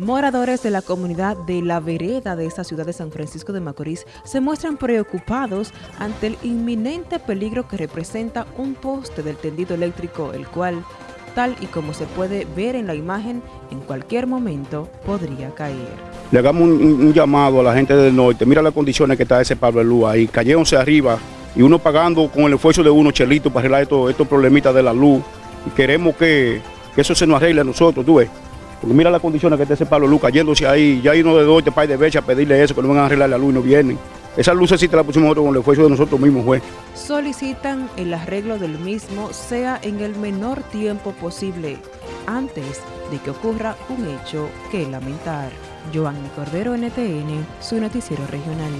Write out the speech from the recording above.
Moradores de la comunidad de La Vereda de esta ciudad de San Francisco de Macorís se muestran preocupados ante el inminente peligro que representa un poste del tendido eléctrico, el cual, tal y como se puede ver en la imagen, en cualquier momento podría caer. Le hagamos un, llamado a la gente del norte, mira las condiciones que está ese Pablo luz ahí, cayéndose arriba y uno pagando con el esfuerzo de uno, chelito, para arreglar estos, estos problemitas de la luz. Y queremos que, que eso se nos arregle a nosotros, tú ves. Porque mira las condiciones que está ese Pablo Lucas yéndose ahí, ya uno de dos, este de Becha a pedirle eso, que no van a arreglar la luz y no vienen. Esa luz sí te la pusimos nosotros con el esfuerzo de nosotros mismos, juez. Solicitan el arreglo del mismo sea en el menor tiempo posible, antes de que ocurra un hecho que lamentar. Giovanni Cordero, NTN, su noticiero regional.